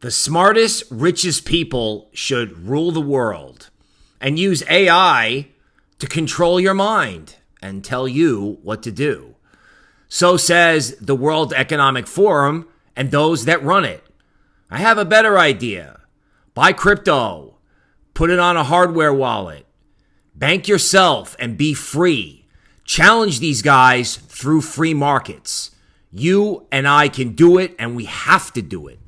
The smartest, richest people should rule the world and use AI to control your mind and tell you what to do. So says the World Economic Forum and those that run it. I have a better idea. Buy crypto, put it on a hardware wallet, bank yourself, and be free. Challenge these guys through free markets. You and I can do it, and we have to do it.